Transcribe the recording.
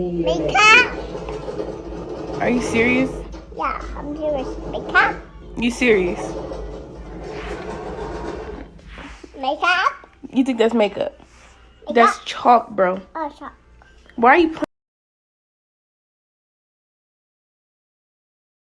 Makeup? Are you serious? Yeah, I'm serious. Makeup? You serious? Makeup? You think that's makeup? That's chalk, bro. Oh, chalk. Why are you